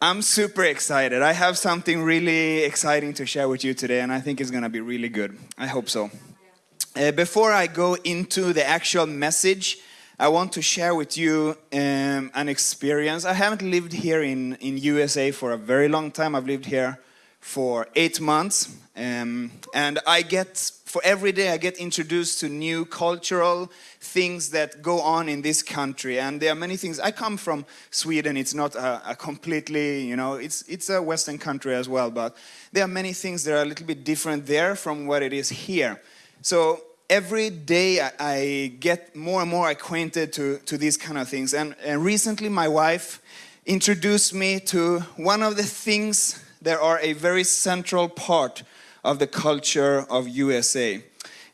I'm super excited. I have something really exciting to share with you today, and I think it's going to be really good. I hope so. Uh, before I go into the actual message, I want to share with you um, an experience. I haven't lived here in, in USA for a very long time. I've lived here for eight months, um, and I get for every day I get introduced to new cultural things that go on in this country. And there are many things. I come from Sweden. It's not a, a, completely you know it's it's a western country as well but there are many things that are a little bit different there from what it is here. So every day I, I get more and more acquainted to to these kind of things. And, and recently my wife introduced me to one of the things that are a very central part of the culture of USA.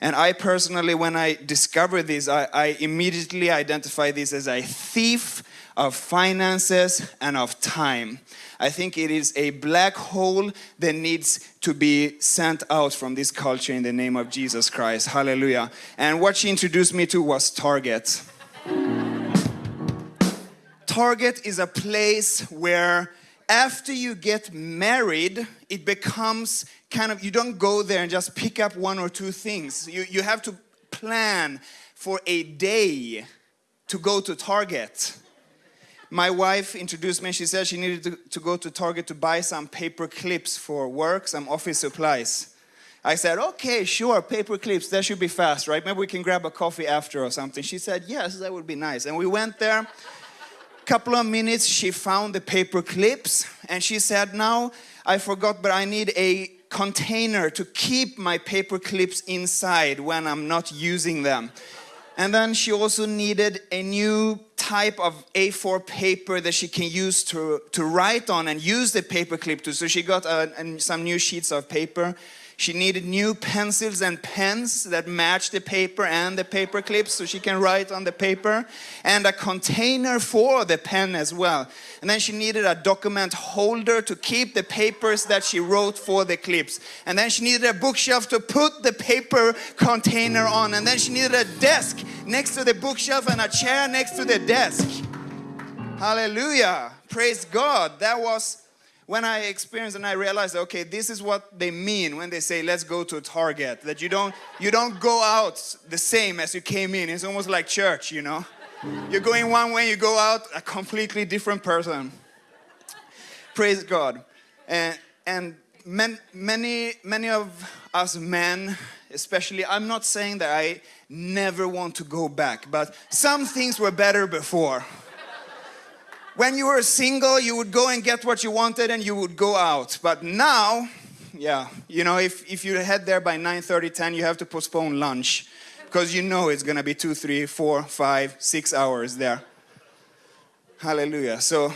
And I personally, when I discover this, I, I immediately identify this as a thief of finances and of time. I think it is a black hole that needs to be sent out from this culture in the name of Jesus Christ. Hallelujah. And what she introduced me to was Target. Target is a place where after you get married, it becomes kind of, you don't go there and just pick up one or two things. You, you have to plan for a day to go to Target. My wife introduced me, she said she needed to, to go to Target to buy some paper clips for work, some office supplies. I said, okay, sure, paper clips, that should be fast, right? Maybe we can grab a coffee after or something. She said, yes, that would be nice. And we went there couple of minutes she found the paper clips and she said now I forgot but I need a container to keep my paper clips inside when I'm not using them. And then she also needed a new type of A4 paper that she can use to, to write on and use the paper clip to so she got uh, some new sheets of paper she needed new pencils and pens that match the paper and the paper clips so she can write on the paper and a container for the pen as well. And then she needed a document holder to keep the papers that she wrote for the clips. And then she needed a bookshelf to put the paper container on. And then she needed a desk next to the bookshelf and a chair next to the desk. Hallelujah. Praise God. That was when I experienced and I realized, okay, this is what they mean when they say, let's go to Target, that you don't, you don't go out the same as you came in. It's almost like church, you know? You're going one way, you go out a completely different person. Praise God. And, and man, many, many of us men, especially, I'm not saying that I never want to go back, but some things were better before. When you were single, you would go and get what you wanted and you would go out. But now, yeah, you know, if, if you head there by 9, 30, 10, you have to postpone lunch because you know it's going to be two, three, four, five, six hours there. Hallelujah. So,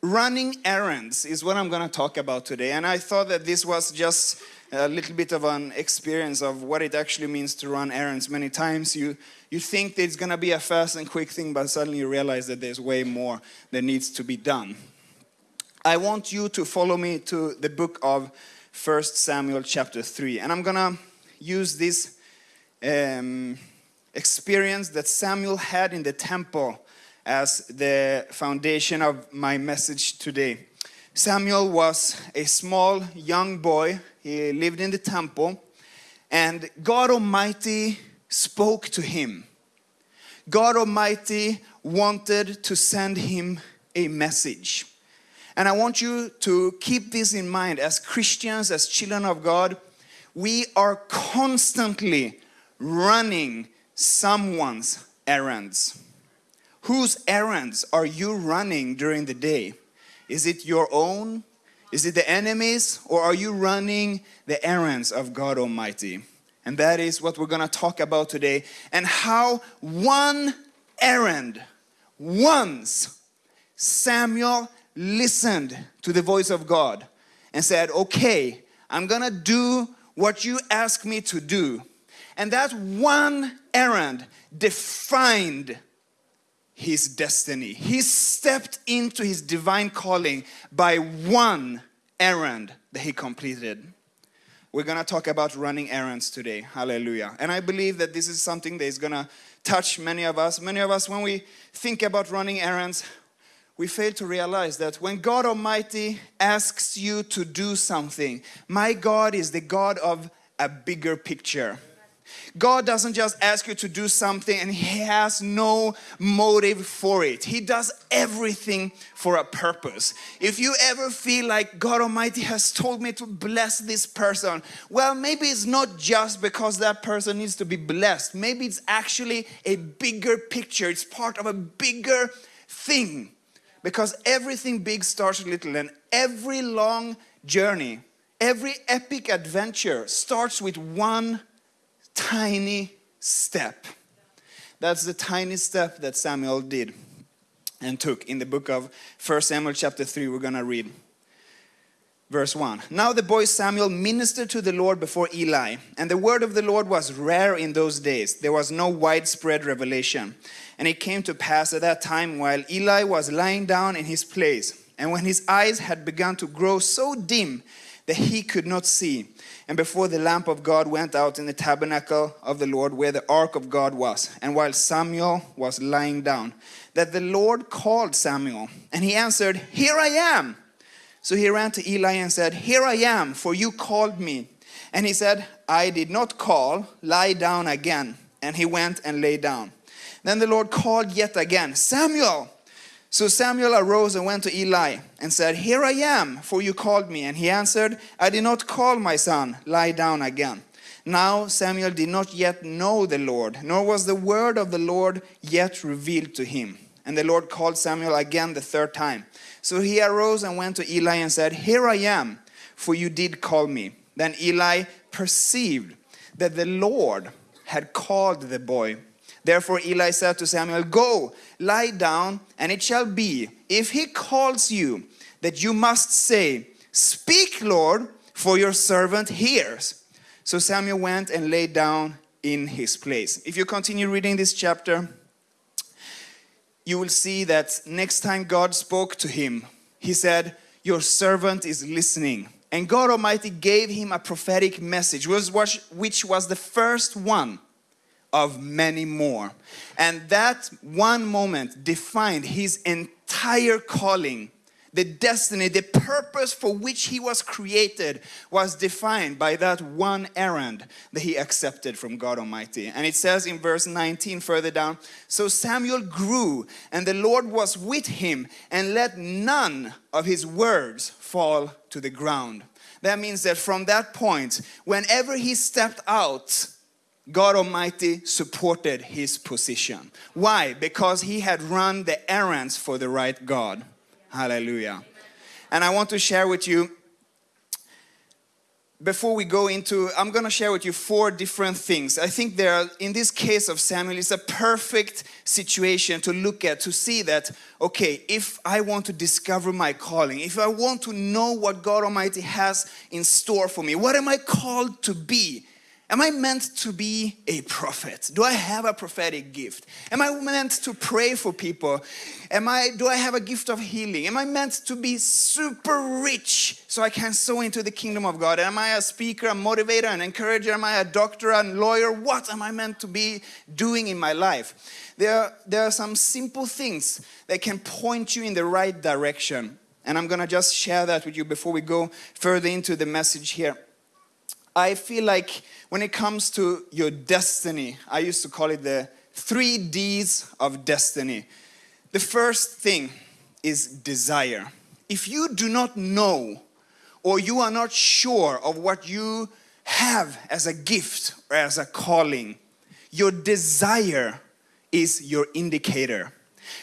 running errands is what I'm going to talk about today. And I thought that this was just a little bit of an experience of what it actually means to run errands. Many times you, you think that it's going to be a fast and quick thing, but suddenly you realize that there's way more that needs to be done. I want you to follow me to the book of First Samuel chapter 3. And I'm going to use this um, experience that Samuel had in the temple as the foundation of my message today. Samuel was a small young boy he lived in the temple, and God Almighty spoke to him. God Almighty wanted to send him a message. And I want you to keep this in mind as Christians, as children of God, we are constantly running someone's errands. Whose errands are you running during the day? Is it your own? Is it the enemies or are you running the errands of God Almighty? And that is what we're going to talk about today and how one errand, once Samuel listened to the voice of God and said, okay, I'm going to do what you ask me to do. And that one errand defined his destiny. He stepped into his divine calling by one errand that he completed. We're going to talk about running errands today. Hallelujah. And I believe that this is something that is going to touch many of us. Many of us, when we think about running errands, we fail to realize that when God Almighty asks you to do something, my God is the God of a bigger picture. God doesn't just ask you to do something and He has no motive for it. He does everything for a purpose. If you ever feel like God Almighty has told me to bless this person, well, maybe it's not just because that person needs to be blessed. Maybe it's actually a bigger picture, it's part of a bigger thing. Because everything big starts little, and every long journey, every epic adventure starts with one tiny step. That's the tiny step that Samuel did and took in the book of 1 Samuel chapter 3 we're going to read verse 1 now the boy samuel ministered to the lord before eli and the word of the lord was rare in those days there was no widespread revelation and it came to pass at that time while eli was lying down in his place and when his eyes had begun to grow so dim that he could not see. And before the lamp of God went out in the tabernacle of the Lord where the ark of God was, and while Samuel was lying down, that the Lord called Samuel, and he answered, Here I am. So he ran to Eli and said, Here I am, for you called me. And he said, I did not call, lie down again. And he went and lay down. Then the Lord called yet again, Samuel. So Samuel arose and went to Eli and said, Here I am, for you called me. And he answered, I did not call my son, lie down again. Now Samuel did not yet know the Lord, nor was the word of the Lord yet revealed to him. And the Lord called Samuel again the third time. So he arose and went to Eli and said, Here I am, for you did call me. Then Eli perceived that the Lord had called the boy. Therefore Eli said to Samuel, Go, lie down, and it shall be, if he calls you, that you must say, Speak, Lord, for your servant hears. So Samuel went and lay down in his place. If you continue reading this chapter, you will see that next time God spoke to him, he said, Your servant is listening. And God Almighty gave him a prophetic message, which was the first one of many more. And that one moment defined his entire calling. The destiny, the purpose for which he was created was defined by that one errand that he accepted from God Almighty. And it says in verse 19 further down, So Samuel grew and the Lord was with him and let none of his words fall to the ground. That means that from that point, whenever he stepped out, God Almighty supported his position. Why? Because he had run the errands for the right God. Hallelujah. And I want to share with you, before we go into, I'm going to share with you four different things. I think there are, in this case of Samuel, it's a perfect situation to look at, to see that, okay, if I want to discover my calling, if I want to know what God Almighty has in store for me, what am I called to be? Am I meant to be a prophet? Do I have a prophetic gift? Am I meant to pray for people? Am I, do I have a gift of healing? Am I meant to be super rich so I can sow into the kingdom of God? Am I a speaker, a motivator, an encourager? Am I a doctor, a lawyer? What am I meant to be doing in my life? There, there are some simple things that can point you in the right direction. And I'm going to just share that with you before we go further into the message here. I feel like when it comes to your destiny, I used to call it the three D's of destiny. The first thing is desire. If you do not know or you are not sure of what you have as a gift or as a calling, your desire is your indicator.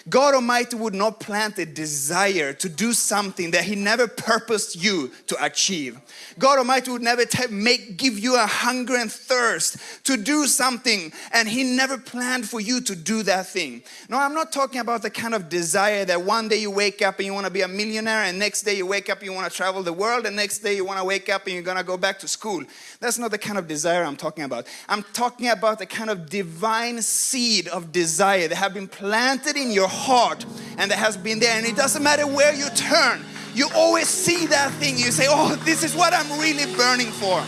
God Almighty would not plant a desire to do something that He never purposed you to achieve. God Almighty would never make give you a hunger and thirst to do something, and He never planned for you to do that thing. No, I'm not talking about the kind of desire that one day you wake up and you want to be a millionaire, and next day you wake up and you want to travel the world, and next day you want to wake up and you're going to go back to school. That's not the kind of desire I'm talking about. I'm talking about the kind of divine seed of desire that have been planted in your heart and that has been there. And it doesn't matter where you turn, you always see that thing. You say, Oh, this is what I'm really burning for.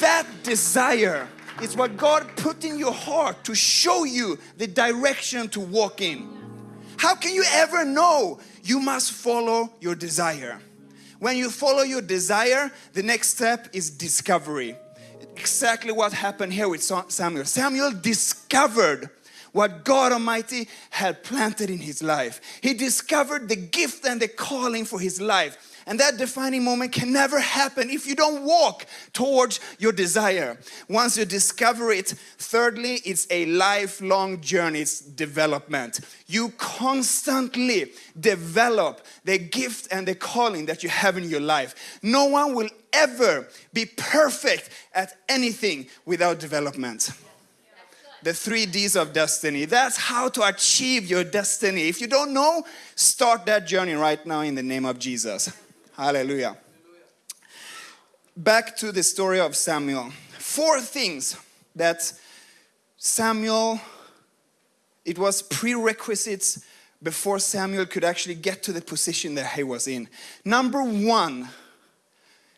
That desire is what God put in your heart to show you the direction to walk in. How can you ever know? You must follow your desire. When you follow your desire, the next step is discovery. Exactly what happened here with Samuel. Samuel discovered what God Almighty had planted in his life. He discovered the gift and the calling for his life. And that defining moment can never happen if you don't walk towards your desire. Once you discover it, thirdly, it's a lifelong journey, it's development. You constantly develop the gift and the calling that you have in your life. No one will ever be perfect at anything without development the three D's of destiny. That's how to achieve your destiny. If you don't know, start that journey right now in the name of Jesus. Hallelujah. Back to the story of Samuel. Four things that Samuel, it was prerequisites before Samuel could actually get to the position that he was in. Number one,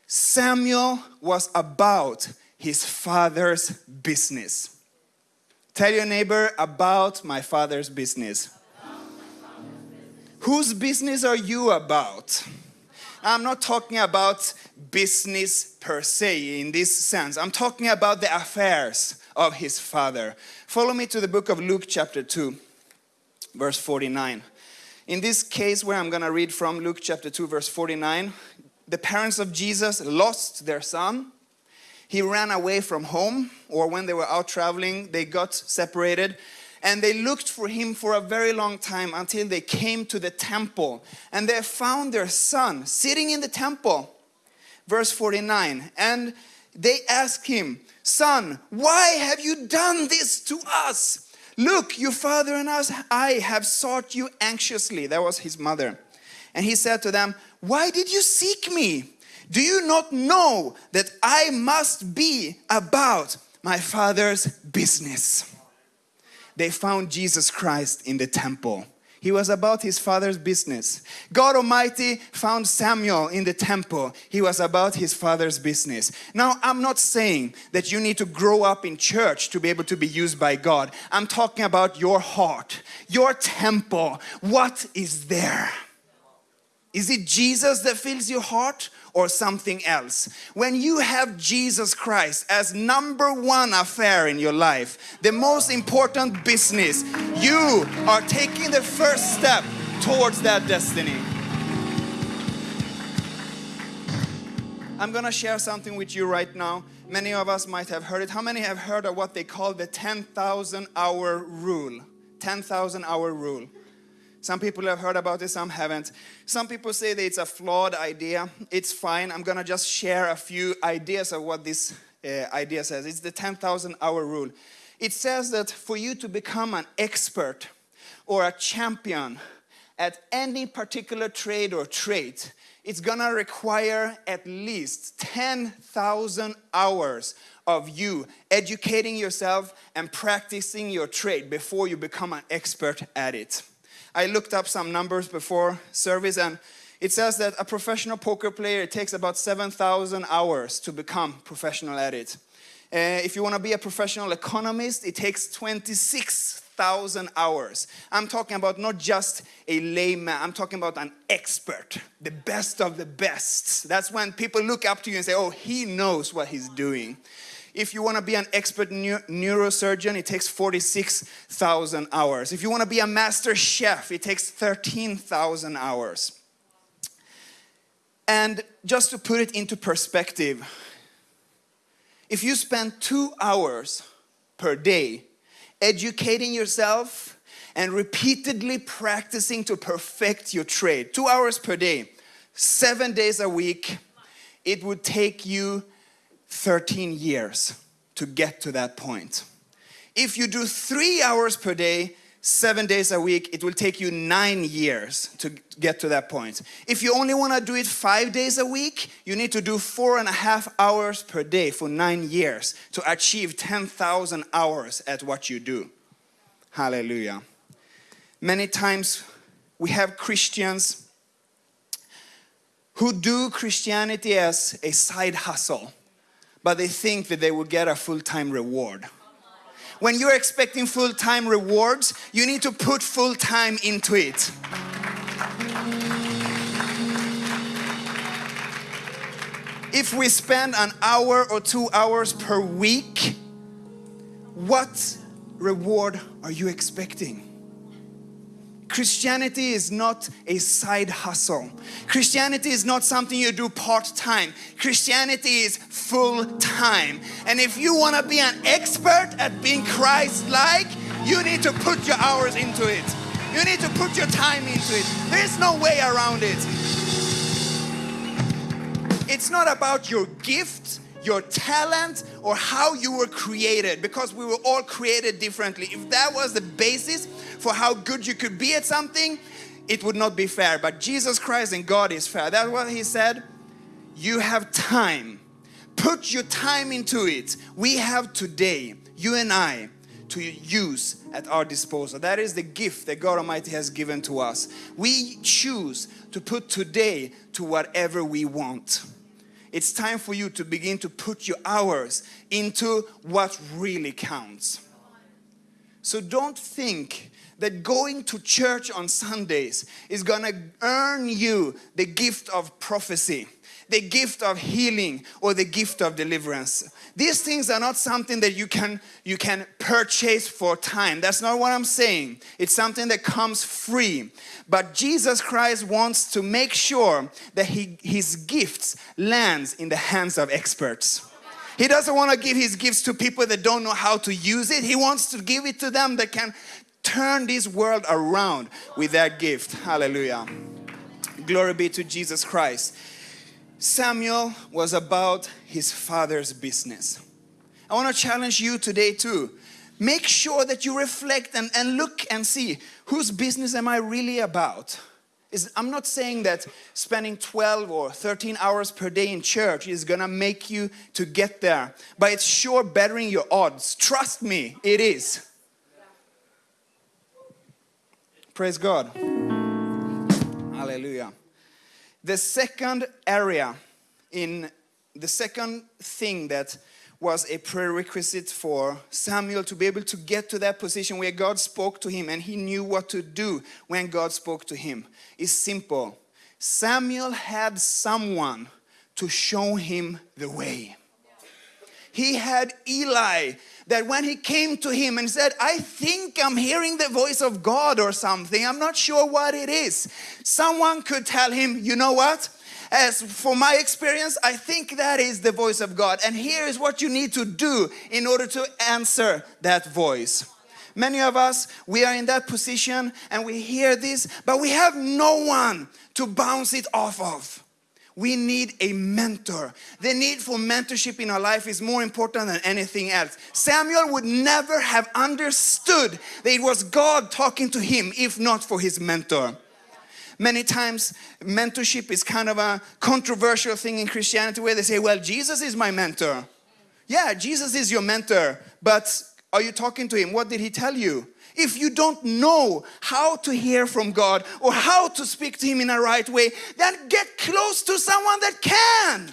Samuel was about his father's business. Tell your neighbor about my father's business. Whose business are you about? I'm not talking about business per se in this sense. I'm talking about the affairs of his father. Follow me to the book of Luke, chapter 2, verse 49. In this case, where I'm going to read from Luke chapter 2, verse 49, the parents of Jesus lost their son he ran away from home, or when they were out traveling, they got separated. And they looked for him for a very long time until they came to the temple. And they found their son sitting in the temple. Verse 49. And they asked him, Son, why have you done this to us? Look, your father and us, I have sought you anxiously. That was his mother. And he said to them, Why did you seek me? Do you not know that I must be about my Father's business? They found Jesus Christ in the temple. He was about his father's business. God Almighty found Samuel in the temple. He was about his father's business. Now, I'm not saying that you need to grow up in church to be able to be used by God. I'm talking about your heart, your temple. What is there? Is it Jesus that fills your heart or something else? When you have Jesus Christ as number one affair in your life, the most important business, you are taking the first step towards that destiny. I'm gonna share something with you right now. Many of us might have heard it. How many have heard of what they call the 10,000 hour rule? 10,000 hour rule. Some people have heard about it, some haven't. Some people say that it's a flawed idea. It's fine. I'm going to just share a few ideas of what this uh, idea says. It's the 10,000 hour rule. It says that for you to become an expert or a champion at any particular trade or trait, it's gonna require at least 10,000 hours of you educating yourself and practicing your trade before you become an expert at it. I looked up some numbers before service and it says that a professional poker player, takes about 7,000 hours to become professional at it. Uh, if you want to be a professional economist, it takes 26,000 hours. I'm talking about not just a layman, I'm talking about an expert, the best of the best. That's when people look up to you and say, oh, he knows what he's doing. If you want to be an expert neurosurgeon, it takes 46,000 hours. If you want to be a master chef, it takes 13,000 hours. And just to put it into perspective, if you spend two hours per day educating yourself and repeatedly practicing to perfect your trade, two hours per day, seven days a week, it would take you 13 years to get to that point. If you do three hours per day, seven days a week, it will take you nine years to get to that point. If you only want to do it five days a week, you need to do four and a half hours per day for nine years to achieve 10,000 hours at what you do. Hallelujah. Many times we have Christians who do Christianity as a side hustle but they think that they will get a full-time reward. When you're expecting full time rewards, you need to put full time into it. If we spend an hour or two hours per week, what reward are you expecting? Christianity is not a side hustle. Christianity is not something you do part time. Christianity is full time. And if you want to be an expert at being Christ like, you need to put your hours into it. You need to put your time into it. There's no way around it. It's not about your gift, your talent, or how you were created because we were all created differently. If that was the basis for how good you could be at something, it would not be fair. But Jesus Christ and God is fair. That's what He said. You have time. Put your time into it. We have today, you and I, to use at our disposal. That is the gift that God Almighty has given to us. We choose to put today to whatever we want. It's time for you to begin to put your hours into what really counts. So don't think that going to church on Sundays is gonna earn you the gift of prophecy the gift of healing or the gift of deliverance. These things are not something that you can you can purchase for time. That's not what I'm saying. It's something that comes free. But Jesus Christ wants to make sure that he, his gifts lands in the hands of experts. He doesn't want to give his gifts to people that don't know how to use it. He wants to give it to them that can turn this world around with that gift. Hallelujah. Glory be to Jesus Christ. Samuel was about his father's business. I want to challenge you today too. Make sure that you reflect and, and look and see whose business am I really about? Is, I'm not saying that spending 12 or 13 hours per day in church is gonna make you to get there, but it's sure bettering your odds. Trust me, it is. Praise God. Hallelujah. The second area in the second thing that was a prerequisite for Samuel to be able to get to that position where God spoke to him and he knew what to do when God spoke to him is simple. Samuel had someone to show him the way. He had Eli that when he came to him and said, I think I'm hearing the voice of God or something, I'm not sure what it is. Someone could tell him, you know what? As for my experience, I think that is the voice of God. And here is what you need to do in order to answer that voice. Many of us, we are in that position and we hear this, but we have no one to bounce it off of. We need a mentor. The need for mentorship in our life is more important than anything else. Samuel would never have understood that it was God talking to him if not for his mentor. Many times, mentorship is kind of a controversial thing in Christianity where they say, Well, Jesus is my mentor. Yeah, Jesus is your mentor, but are you talking to him? What did he tell you? If you don't know how to hear from God or how to speak to Him in a right way, then get close to someone that can.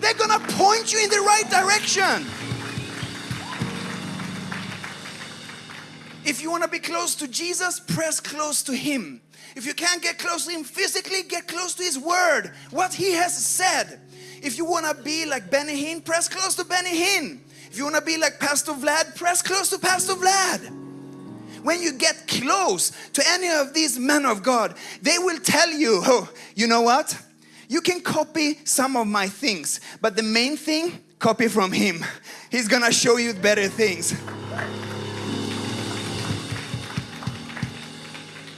They're gonna point you in the right direction. If you wanna be close to Jesus, press close to Him. If you can't get close to Him physically, get close to His Word, what He has said. If you wanna be like Benny Hinn, press close to Benny Hinn. If you wanna be like Pastor Vlad, press close to Pastor Vlad when you get close to any of these men of God, they will tell you, oh, you know what? You can copy some of my things, but the main thing, copy from him. He's gonna show you better things.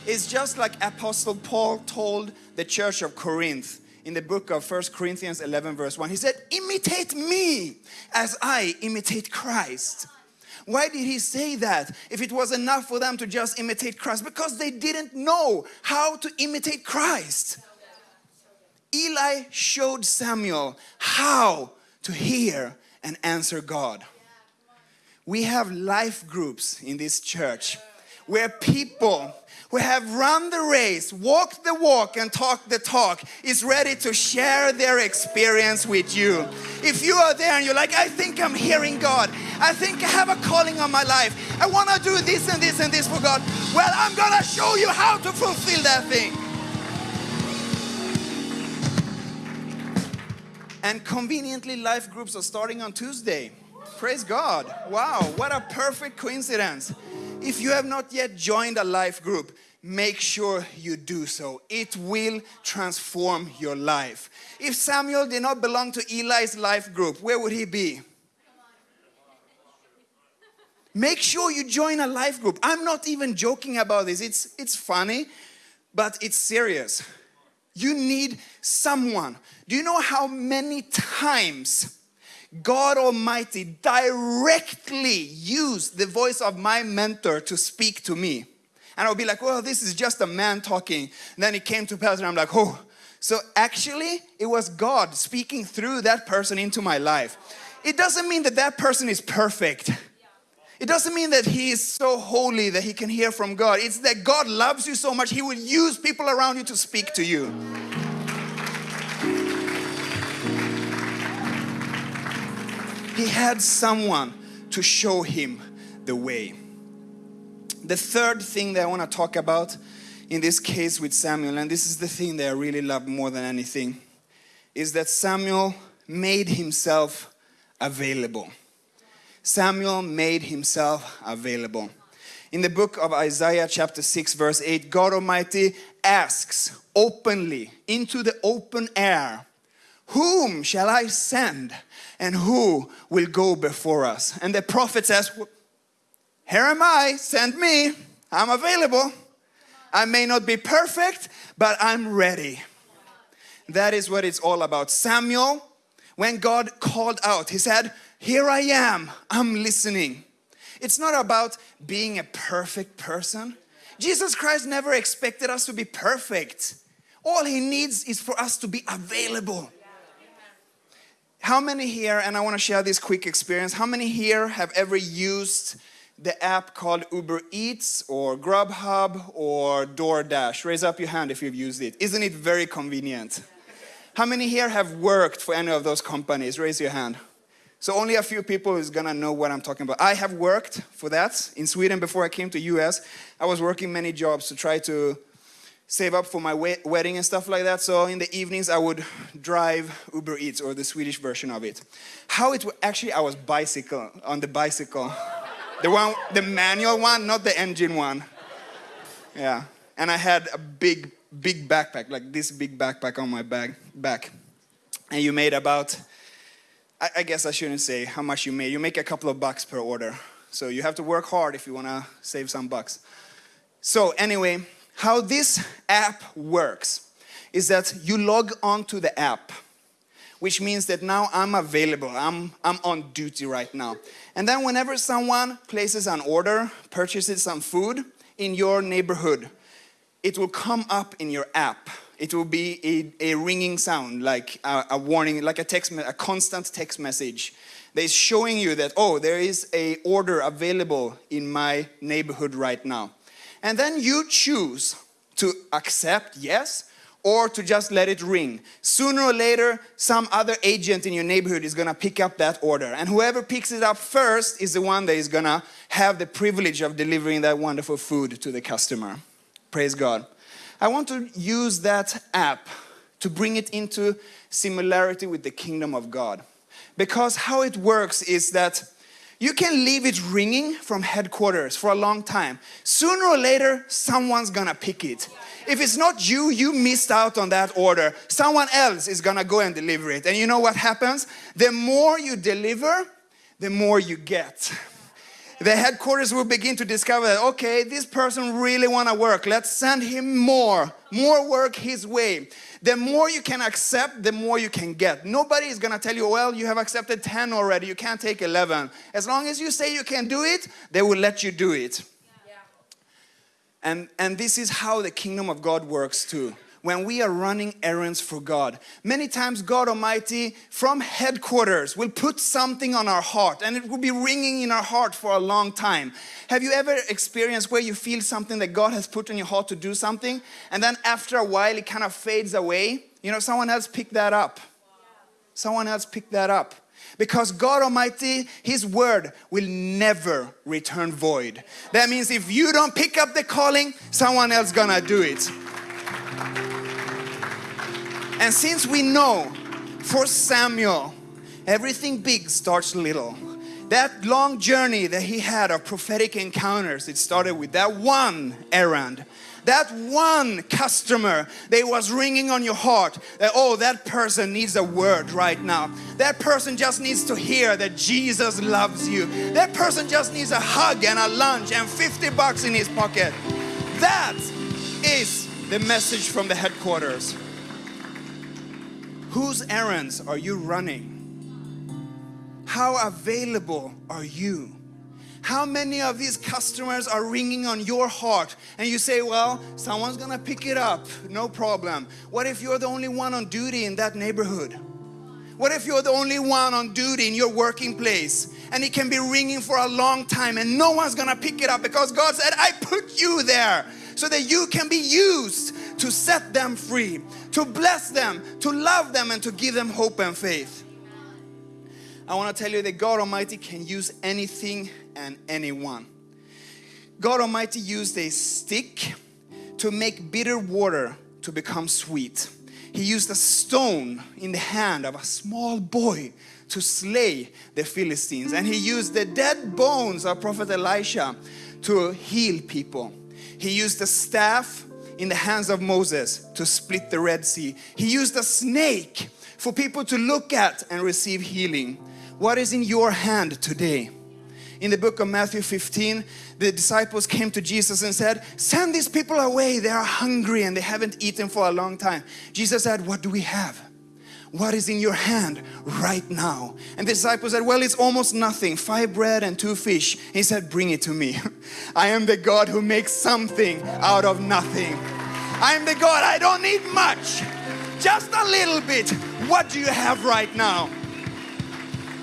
It's just like Apostle Paul told the church of Corinth in the book of First Corinthians 11, verse 1. He said, Imitate me as I imitate Christ. Why did he say that if it was enough for them to just imitate Christ? Because they didn't know how to imitate Christ. Eli showed Samuel how to hear and answer God. We have life groups in this church where people who have run the race, walked the walk, and talked the talk is ready to share their experience with you. If you are there and you're like, I think I'm hearing God, I think I have a calling on my life, I want to do this and this and this for God, well, I'm going to show you how to fulfill that thing. And conveniently, life groups are starting on Tuesday. Praise God. Wow, what a perfect coincidence. If you have not yet joined a life group, make sure you do so. It will transform your life. If Samuel did not belong to Eli's life group, where would he be? Make sure you join a life group. I'm not even joking about this. It's, it's funny, but it's serious. You need someone. Do you know how many times God Almighty directly used the voice of my mentor to speak to me? And I'll be like, well, this is just a man talking. And then he came to pass and I'm like, oh. So actually, it was God speaking through that person into my life. It doesn't mean that that person is perfect. It doesn't mean that he is so holy that he can hear from God. It's that God loves you so much, he will use people around you to speak to you. He had someone to show him the way. The third thing that I want to talk about in this case with Samuel, and this is the thing that I really love more than anything, is that Samuel made himself available. Samuel made himself available. In the book of Isaiah, chapter 6, verse 8, God Almighty asks openly into the open air, Whom shall I send? And who will go before us? And the prophet says, Here am I, send me. I'm available. I may not be perfect, but I'm ready. That is what it's all about. Samuel, when God called out, he said, here I am, I'm listening. It's not about being a perfect person. Jesus Christ never expected us to be perfect. All He needs is for us to be available. How many here, and I want to share this quick experience, how many here have ever used the app called Uber Eats or Grubhub or DoorDash? Raise up your hand if you've used it. Isn't it very convenient? How many here have worked for any of those companies? Raise your hand. So only a few people is gonna know what I'm talking about. I have worked for that in Sweden before I came to US. I was working many jobs to try to save up for my wedding and stuff like that. So in the evenings I would drive Uber Eats or the Swedish version of it. How it actually I was bicycle on the bicycle, the one, the manual one, not the engine one. Yeah, and I had a big, big backpack, like this big backpack on my bag, back, and you made about I, I guess I shouldn't say how much you made. You make a couple of bucks per order. So you have to work hard if you want to save some bucks. So anyway, how this app works is that you log on to the app, which means that now I'm available. I'm, I'm on duty right now. And then whenever someone places an order, purchases some food in your neighborhood, it will come up in your app it will be a, a ringing sound, like a, a, warning, like a text, a constant text message that is showing you that, oh, there is a order available in my neighborhood right now. And then you choose to accept yes or to just let it ring. Sooner or later, some other agent in your neighborhood is gonna pick up that order. And whoever picks it up first is the one that is gonna have the privilege of delivering that wonderful food to the customer. Praise God. I want to use that app to bring it into similarity with the kingdom of God. Because how it works is that you can leave it ringing from headquarters for a long time. Sooner or later, someone's gonna pick it. If it's not you, you missed out on that order. Someone else is gonna go and deliver it. And you know what happens? The more you deliver, the more you get the headquarters will begin to discover that, okay, this person really want to work. Let's send him more, more work his way. The more you can accept, the more you can get. Nobody is going to tell you, well, you have accepted 10 already, you can't take 11. As long as you say you can do it, they will let you do it. Yeah. And, and this is how the kingdom of God works too when we are running errands for God. Many times, God Almighty from headquarters will put something on our heart and it will be ringing in our heart for a long time. Have you ever experienced where you feel something that God has put in your heart to do something and then after a while it kind of fades away? You know, someone else picked that up. Someone else picked that up. Because God Almighty, His word will never return void. That means if you don't pick up the calling, someone else gonna do it. And since we know for Samuel, everything big starts little. That long journey that he had of prophetic encounters, it started with that one errand that one customer that was ringing on your heart that oh that person needs a word right now. That person just needs to hear that Jesus loves you. That person just needs a hug and a lunch and 50 bucks in his pocket. That is the message from the headquarters whose errands are you running how available are you how many of these customers are ringing on your heart and you say, well, someone's gonna pick it up, no problem. What if you're the only one on duty in that neighborhood? What if you're the only one on duty in your working place and it can be ringing for a long time and no one's gonna pick it up because God said, I put you there so that you can be used to set them free, to bless them, to love them, and to give them hope and faith. I want to tell you that God Almighty can use anything and anyone. God Almighty used a stick to make bitter water to become sweet. He used a stone in the hand of a small boy to slay the Philistines. And he used the dead bones of Prophet Elisha to heal people. He used a staff in the hands of Moses to split the Red Sea. He used a snake for people to look at and receive healing. What is in your hand today? In the book of Matthew 15, the disciples came to Jesus and said, Send these people away. They are hungry and they haven't eaten for a long time. Jesus said, What do we have? What is in your hand right now? And the disciples said, Well, it's almost nothing. Five bread and two fish. He said, Bring it to me. I am the God who makes something out of nothing. I am the God, I don't need much, just a little bit. What do you have right now?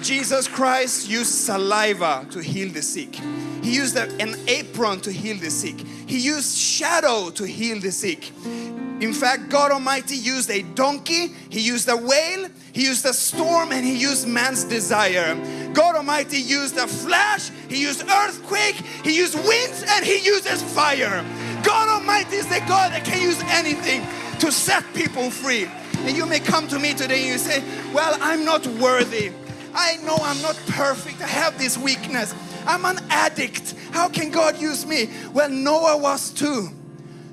Jesus Christ used saliva to heal the sick. He used an apron to heal the sick. He used shadow to heal the sick. In fact, God Almighty used a donkey, He used a whale, He used a storm, and He used man's desire. God Almighty used a flash, He used earthquake, He used winds, and He uses fire. God Almighty is the God that can use anything to set people free. And you may come to me today and you say, Well, I'm not worthy. I know I'm not perfect. I have this weakness. I'm an addict. How can God use me? Well, Noah was too.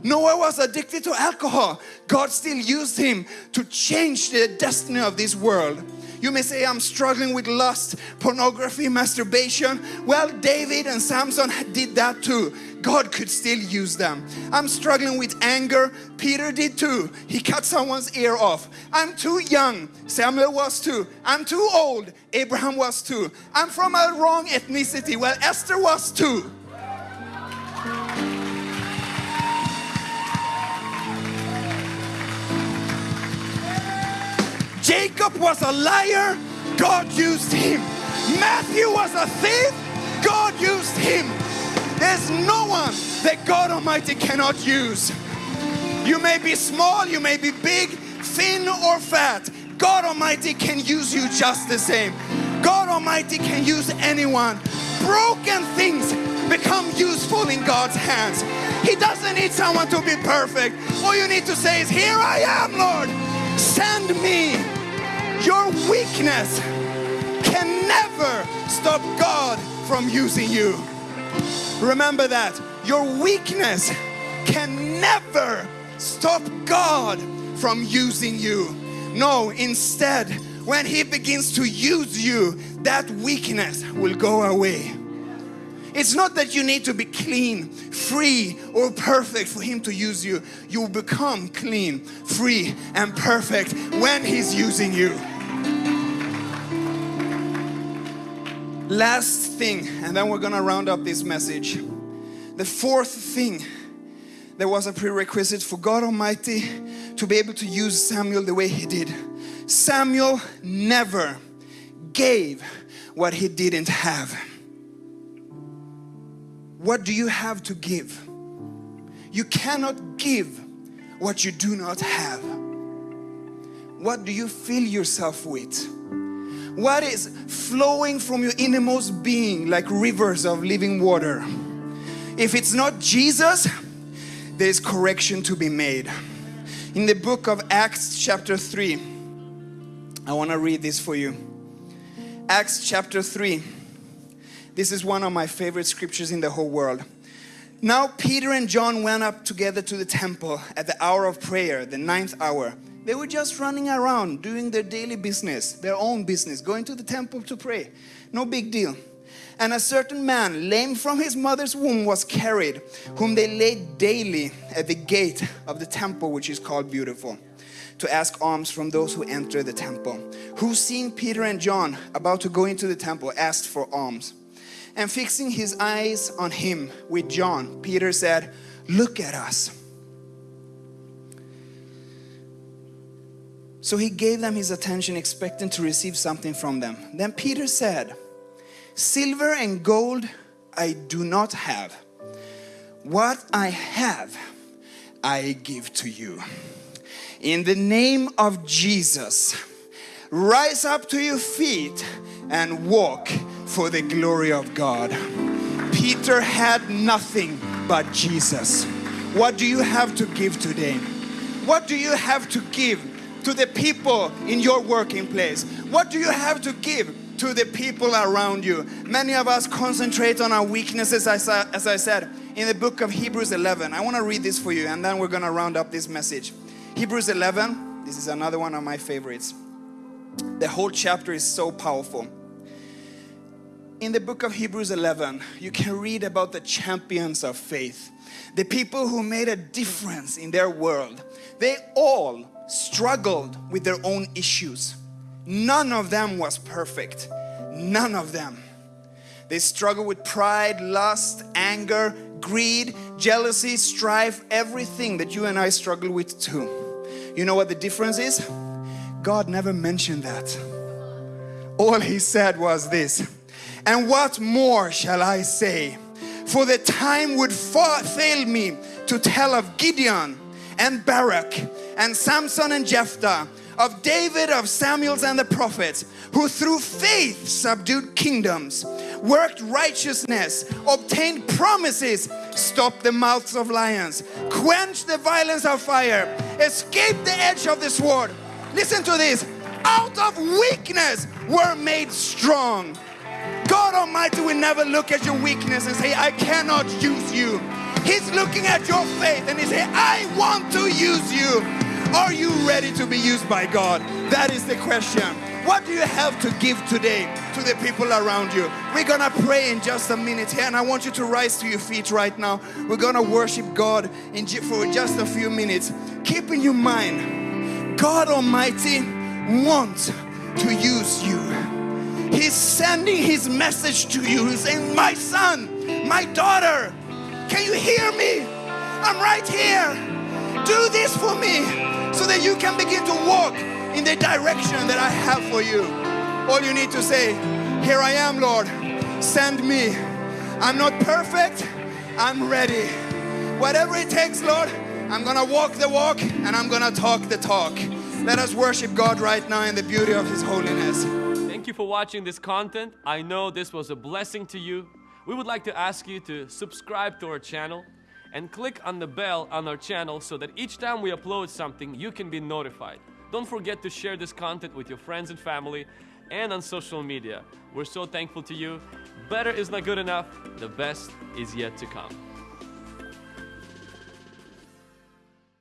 Noah was addicted to alcohol. God still used him to change the destiny of this world. You may say, I'm struggling with lust, pornography, masturbation. Well, David and Samson did that too. God could still use them. I'm struggling with anger. Peter did too. He cut someone's ear off. I'm too young. Samuel was too. I'm too old. Abraham was too. I'm from a wrong ethnicity. Well, Esther was too. Jacob was a liar, God used him. Matthew was a thief, God used him. There's no one that God Almighty cannot use. You may be small, you may be big, thin or fat. God Almighty can use you just the same. God Almighty can use anyone. Broken things become useful in God's hands. He doesn't need someone to be perfect. All you need to say is, Here I am, Lord. Send me. Your weakness can never stop God from using you. Remember that. Your weakness can never stop God from using you. No, instead, when He begins to use you, that weakness will go away. It's not that you need to be clean, free, or perfect for Him to use you. You become clean, free, and perfect when He's using you. Last thing, and then we're gonna round up this message. The fourth thing that was a prerequisite for God Almighty to be able to use Samuel the way he did. Samuel never gave what he didn't have. What do you have to give? You cannot give what you do not have. What do you fill yourself with? What is flowing from your innermost being like rivers of living water? If it's not Jesus, there is correction to be made. In the book of Acts, chapter 3, I want to read this for you. Acts chapter 3. This is one of my favorite scriptures in the whole world. Now Peter and John went up together to the temple at the hour of prayer, the ninth hour. They were just running around doing their daily business, their own business, going to the temple to pray. No big deal. And a certain man, lame from his mother's womb, was carried, whom they laid daily at the gate of the temple, which is called Beautiful, to ask alms from those who enter the temple. Who, seeing Peter and John about to go into the temple, asked for alms. And fixing his eyes on him with John, Peter said, Look at us. So he gave them his attention, expecting to receive something from them. Then Peter said, Silver and gold I do not have. What I have, I give to you. In the name of Jesus, rise up to your feet and walk for the glory of God. Peter had nothing but Jesus. What do you have to give today? What do you have to give to the people in your working place? What do you have to give to the people around you? Many of us concentrate on our weaknesses, as I, said in the book of Hebrews 11. I want to read this for you and then we're going to round up this message. Hebrews 11, this is another one of my favorites. The whole chapter is so powerful. In the book of Hebrews 11, you can read about the champions of faith, the people who made a difference in their world. They all struggled with their own issues. None of them was perfect. None of them. They struggled with pride, lust, anger, greed, jealousy, strife, everything that you and I struggle with too. You know what the difference is? God never mentioned that. All he said was this, and what more shall I say? For the time would fail me to tell of Gideon and Barak and Samson and Jephthah, of David, of Samuel's and the prophets, who through faith subdued kingdoms, worked righteousness, obtained promises, stopped the mouths of lions, quenched the violence of fire, escaped the edge of the sword. Listen to this out of weakness were made strong. God Almighty will never look at your weakness and say, I cannot use you. He's looking at your faith and He say, I want to use you. Are you ready to be used by God? That is the question. What do you have to give today to the people around you? We're gonna pray in just a minute here, and I want you to rise to your feet right now. We're gonna worship God in for just a few minutes. Keep in your mind, God Almighty wants to use you. He's sending His message to you. He's saying, My son, my daughter, can you hear me? I'm right here. Do this for me so that you can begin to walk in the direction that I have for you. All you need to say, Here I am, Lord, send me. I'm not perfect, I'm ready. Whatever it takes, Lord, I'm gonna walk the walk and I'm gonna talk the talk. Let us worship God right now in the beauty of His holiness. Thank you for watching this content. I know this was a blessing to you. We would like to ask you to subscribe to our channel and click on the bell on our channel so that each time we upload something, you can be notified. Don't forget to share this content with your friends and family and on social media. We're so thankful to you. Better is not good enough. The best is yet to come.